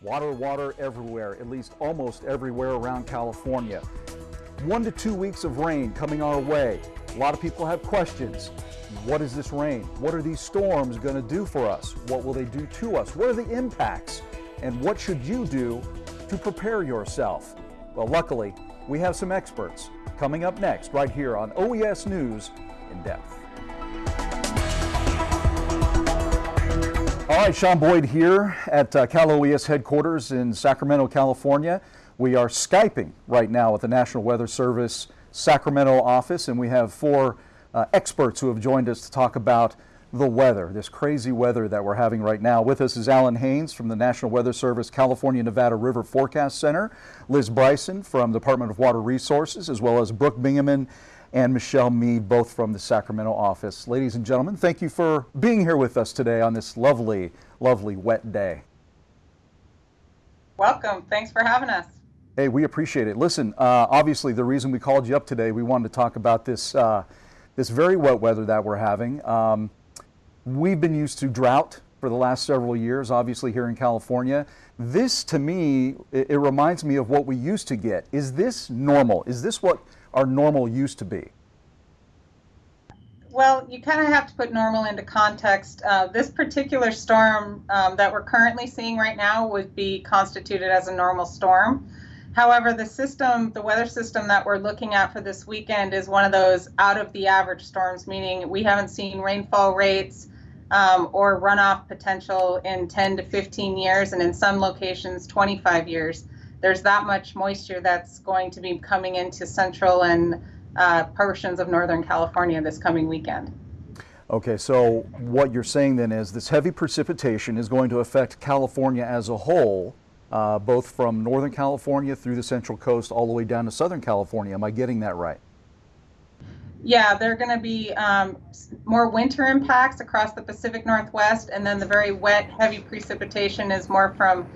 Water, water everywhere, at least almost everywhere around California. One to two weeks of rain coming our way. A lot of people have questions. What is this rain? What are these storms going to do for us? What will they do to us? What are the impacts? And what should you do to prepare yourself? Well, luckily, we have some experts coming up next right here on OES News in Depth. All right, Sean Boyd here at uh, Cal OES headquarters in Sacramento, California. We are Skyping right now at the National Weather Service Sacramento office, and we have four uh, experts who have joined us to talk about the weather, this crazy weather that we're having right now. With us is Alan Haynes from the National Weather Service California Nevada River Forecast Center, Liz Bryson from Department of Water Resources, as well as Brooke Bingaman and Michelle Mead, both from the Sacramento office. Ladies and gentlemen, thank you for being here with us today on this lovely, lovely wet day. Welcome. Thanks for having us. Hey, we appreciate it. Listen, uh, obviously the reason we called you up today, we wanted to talk about this, uh, this very wet weather that we're having. Um, we've been used to drought for the last several years, obviously here in California. This, to me, it, it reminds me of what we used to get. Is this normal? Is this what our normal used to be? Well, you kind of have to put normal into context. Uh, this particular storm um, that we're currently seeing right now would be constituted as a normal storm. However, the system, the weather system that we're looking at for this weekend is one of those out of the average storms, meaning we haven't seen rainfall rates um, or runoff potential in 10 to 15 years, and in some locations, 25 years there's that much moisture that's going to be coming into central and uh, portions of Northern California this coming weekend. Okay, so what you're saying then is this heavy precipitation is going to affect California as a whole, uh, both from Northern California through the Central Coast all the way down to Southern California. Am I getting that right? Yeah, there are going to be um, more winter impacts across the Pacific Northwest, and then the very wet, heavy precipitation is more from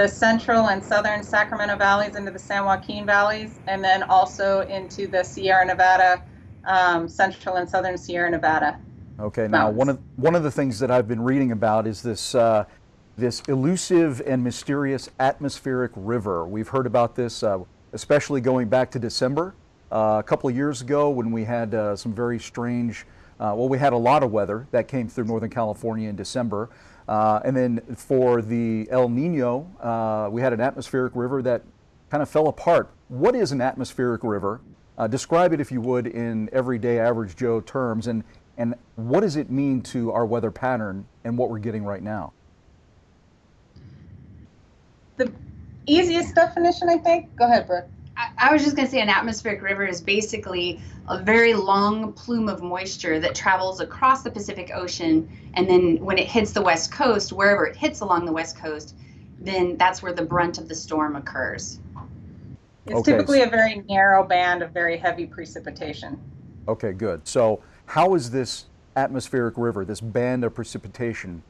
the central and southern Sacramento valleys into the San Joaquin valleys, and then also into the Sierra Nevada, um, central and southern Sierra Nevada. Okay, now one of one of the things that I've been reading about is this uh, this elusive and mysterious atmospheric river. We've heard about this, uh, especially going back to December uh, a couple of years ago when we had uh, some very strange. Uh, well, we had a lot of weather that came through Northern California in December. Uh, and then for the El Nino, uh, we had an atmospheric river that kind of fell apart. What is an atmospheric river? Uh, describe it, if you would, in everyday average Joe terms, and, and what does it mean to our weather pattern and what we're getting right now? The easiest definition, I think. Go ahead, Brooke. I, was just going to say an atmospheric river is basically a very long plume of moisture that travels across the Pacific Ocean. And then when it hits the West Coast, wherever it hits along the West Coast, then that's where the brunt of the storm occurs. It's okay. typically a very narrow band of very heavy precipitation. Okay, good. So, how is this atmospheric river, this band of precipitation,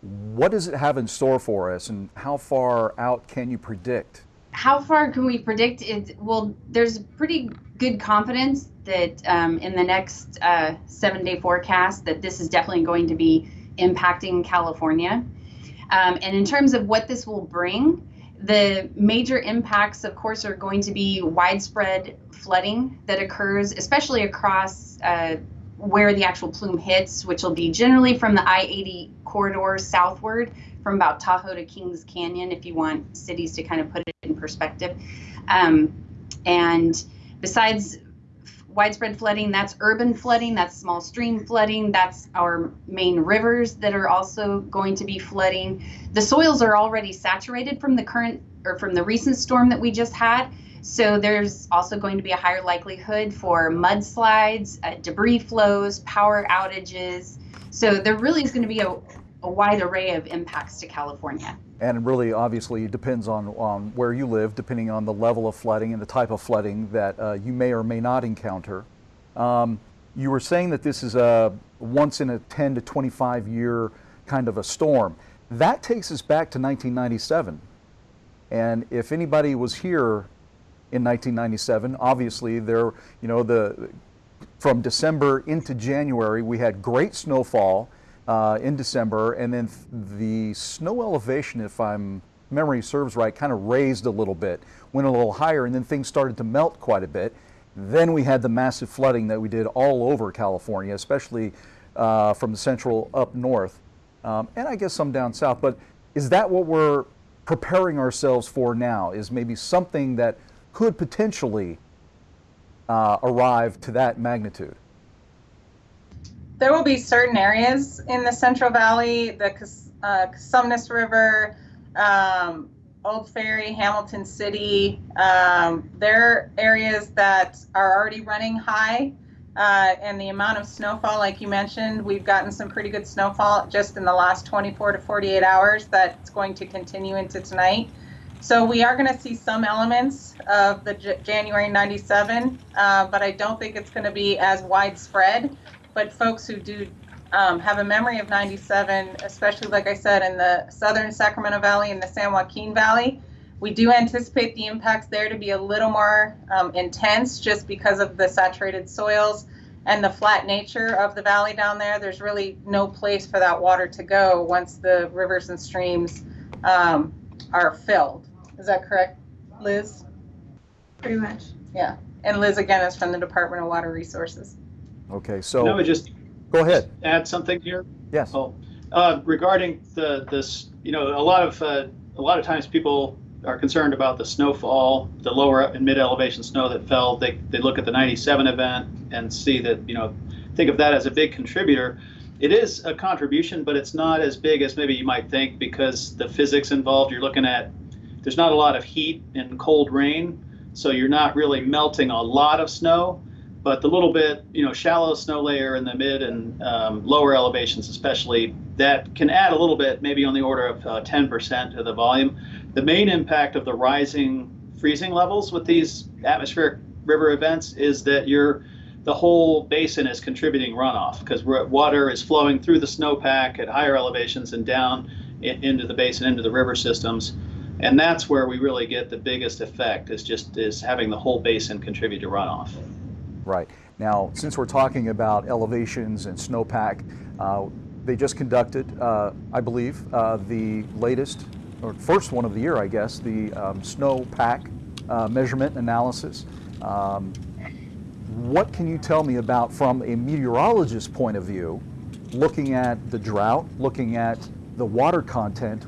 what does it have in store for us, and how far out can you predict? How far can we predict it? Well, there's pretty good confidence that um, in the next uh, seven day forecast that this is definitely going to be impacting California. Um, and in terms of what this will bring, the major impacts, of course, are going to be widespread flooding that occurs, especially across uh, where the actual plume hits, which will be generally from the I 80 corridor southward from about Tahoe to Kings Canyon, if you want cities to kind of put it in perspective. Um, and besides widespread flooding, that's urban flooding, that's small stream flooding, that's our main rivers that are also going to be flooding. The soils are already saturated from the current or from the recent storm that we just had. So there's also going to be a higher likelihood for mudslides, uh, debris flows, power outages. So there really is going to be a, a wide array of impacts to California. And really obviously depends on, on where you live, depending on the level of flooding and the type of flooding that uh, you may or may not encounter. Um, you were saying that this is a once in a 10 to 25 year kind of a storm. That takes us back to 1997. And if anybody was here in 1997, obviously there, you know, the from December into January, we had great snowfall uh, in December, and then the snow elevation, if I'm memory serves right, kind of raised a little bit, went a little higher, and then things started to melt quite a bit. Then we had the massive flooding that we did all over California, especially uh, from the central up north, um, and I guess some down south. But is that what we're preparing ourselves for now? Is maybe something that could potentially uh, arrive to that magnitude? There will be certain areas in the Central Valley, the uh, Cosumnes River, um, Ord Ferry, Hamilton City. Um, they're areas that are already running high. Uh, and the amount of snowfall, like you mentioned, we've gotten some pretty good snowfall just in the last 24 to 48 hours that's going to continue into tonight. So we are going to see some elements of the J- January 97, uh, but I don't think it's going to be as widespread. But folks who do um, have a memory of 97, especially like I said, in the southern Sacramento Valley and the San Joaquin Valley, we do anticipate the impacts there to be a little more um, intense just because of the saturated soils and the flat nature of the valley down there. There's really no place for that water to go once the rivers and streams um, are filled. Is that correct, Liz? Pretty much. Yeah. And Liz again is from the Department of Water Resources. Okay, Can I so just go ahead. add something here? Yes. Oh, uh, regarding the this, you know, a lot of uh, a lot of times people are concerned about the snowfall, the lower and mid elevation snow that fell. They they look at the 97 event and see that you know think of that as a big contributor. It is a contribution, but it's not as big as maybe you might think because the physics involved. You're looking at there's not a lot of heat and cold rain, so you're not really melting a lot of snow but the little bit, you know, shallow snow layer in the mid and um, lower elevations, especially, that can add a little bit, maybe on the order of uh, 10% to the volume. The main impact of the rising freezing levels with these atmospheric river events is that you're the whole basin is contributing runoff because water is flowing through the snowpack at higher elevations and down in, into the basin, into the river systems. And that's where we really get the biggest effect is just is having the whole basin contribute to runoff. Right. Now, since we're talking about elevations and snowpack, uh, they just conducted, uh, I believe, uh, the latest, or first one of the year, I guess, the um, snowpack uh, measurement analysis. Um, what can you tell me about, from a meteorologist's point of view, looking at the drought, looking at the water content,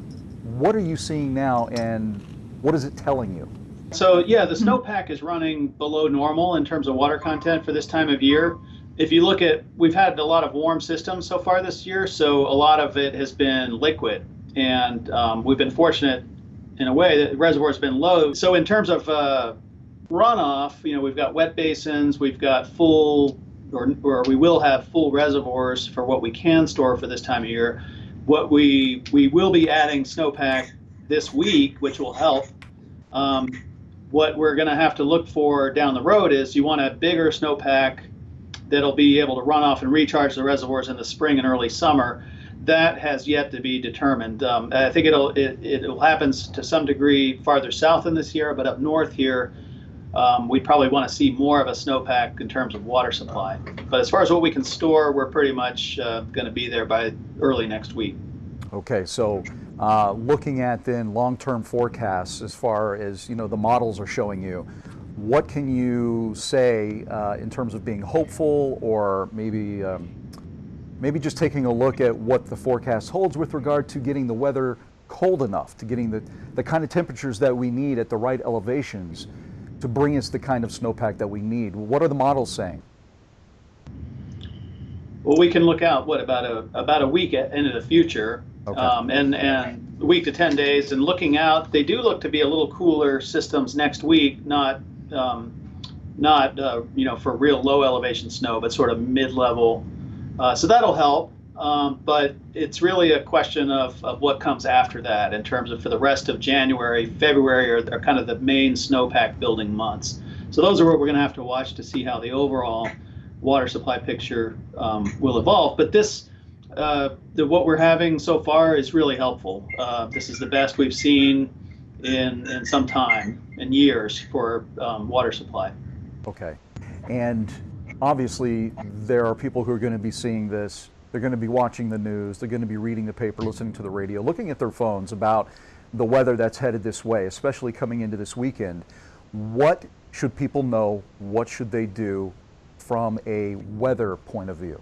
what are you seeing now and what is it telling you? So yeah, the snowpack is running below normal in terms of water content for this time of year. If you look at, we've had a lot of warm systems so far this year, so a lot of it has been liquid, and um, we've been fortunate in a way that the reservoir has been low. So in terms of uh, runoff, you know, we've got wet basins, we've got full, or, or we will have full reservoirs for what we can store for this time of year. What we we will be adding snowpack this week, which will help. Um, what we're going to have to look for down the road is you want a bigger snowpack that'll be able to run off and recharge the reservoirs in the spring and early summer. That has yet to be determined. Um, I think it'll it, it'll happen to some degree farther south in this year, but up north here, um, we probably want to see more of a snowpack in terms of water supply. But as far as what we can store, we're pretty much uh, going to be there by early next week. Okay, so uh, looking at then long-term forecasts as far as you know the models are showing you, what can you say uh, in terms of being hopeful or maybe um, maybe just taking a look at what the forecast holds with regard to getting the weather cold enough, to getting the, the kind of temperatures that we need at the right elevations to bring us the kind of snowpack that we need. What are the models saying? Well, we can look out what about a about a week into the future, Okay. um, and and a week to ten days, and looking out, they do look to be a little cooler systems next week, not um, not uh, you know for real low elevation snow, but sort of mid level. Uh, so that'll help, um, but it's really a question of, of what comes after that in terms of for the rest of January, February are, are kind of the main snowpack building months. So those are what we're going to have to watch to see how the overall water supply picture um, will evolve. But this, uh, the, what we're having so far is really helpful. Uh, this is the best we've seen in, in some time, in years, for um, water supply. Okay. And obviously, there are people who are going to be seeing this. They're going to be watching the news. They're going to be reading the paper, listening to the radio, looking at their phones about the weather that's headed this way, especially coming into this weekend, what should people know? What should they do from a weather point of view?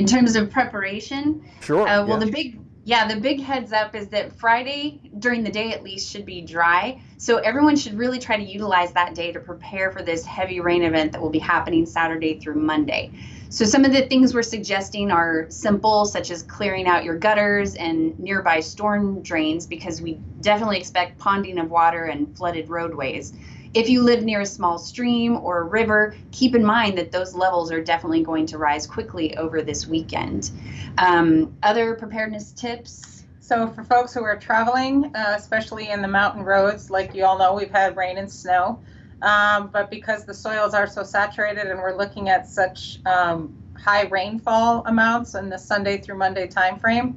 In terms of preparation, Sure. Uh, well, yeah. the big, yeah, the big heads up is that Friday during the day at least should be dry. So everyone should really try to utilize that day to prepare for this heavy rain event that will be happening Saturday through Monday. So some of the things we're suggesting are simple, such as clearing out your gutters and nearby storm drains, because we definitely expect ponding of water and flooded roadways. If you live near a small stream or a river, keep in mind that those levels are definitely going to rise quickly over this weekend. Um, other preparedness tips? So for folks who are traveling, uh, especially in the mountain roads, like you all know, we've had rain and snow. Um, but because the soils are so saturated and we're looking at such um, high rainfall amounts in the Sunday through Monday timeframe,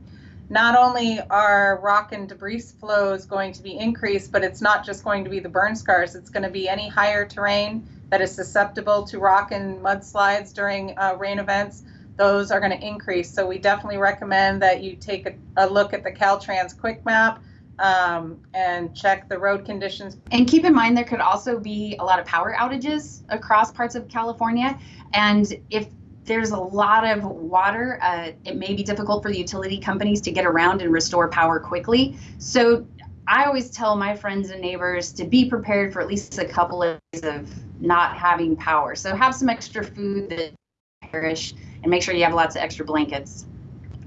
not only are rock and debris flows going to be increased, but it's not just going to be the burn scars. It's going to be any higher terrain that is susceptible to rock and mudslides during uh, rain events those are going to increase. So we definitely recommend that you take a, a look at the Caltrans Quick Map um, and check the road conditions. And keep in mind, there could also be a lot of power outages across parts of California. And if there's a lot of water, uh, it may be difficult for the utility companies to get around and restore power quickly. So I always tell my friends and neighbors to be prepared for at least a couple of days of not having power. So have some extra food that perish and make sure you have lots of extra blankets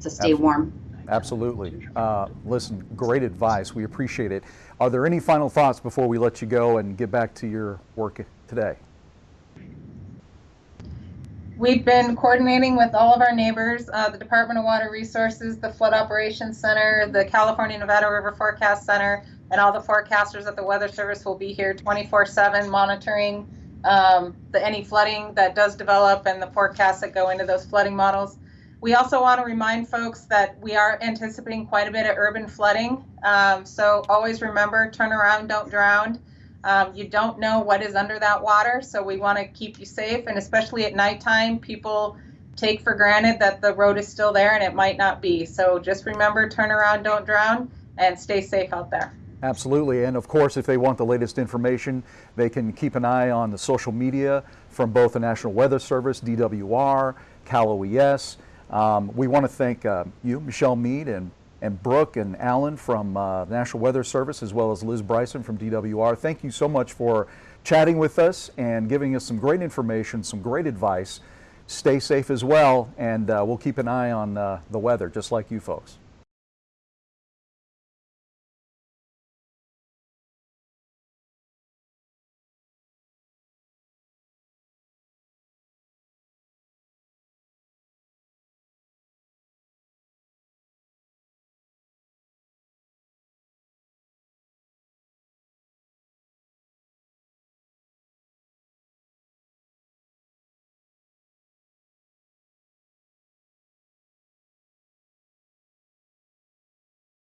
to stay warm. Absolutely. Uh, listen, great advice. We appreciate it. Are there any final thoughts before we let you go and get back to your work today? We've been coordinating with all of our neighbors, uh, the Department of Water Resources, the Flood Operations Center, the California Nevada River Forecast Center, and all the forecasters at the Weather Service will be here 24/7 monitoring um, the any flooding that does develop and the forecasts that go into those flooding models. We also want to remind folks that we are anticipating quite a bit of urban flooding. Um, so always remember, turn around, don't drown. Um, you don't know what is under that water, so we want to keep you safe. And especially at nighttime, people take for granted that the road is still there and it might not be. So just remember, turn around, don't drown, and stay safe out there. Absolutely. And of course, if they want the latest information, they can keep an eye on the social media from both the National Weather Service, DWR, Cal OES. Um, we want to thank uh, you, Michelle Mead, and, and Brooke and Alan from uh, the National Weather Service, as well as Liz Bryson from DWR. Thank you so much for chatting with us and giving us some great information, some great advice. Stay safe as well, and uh, we'll keep an eye on uh, the weather, just like you folks.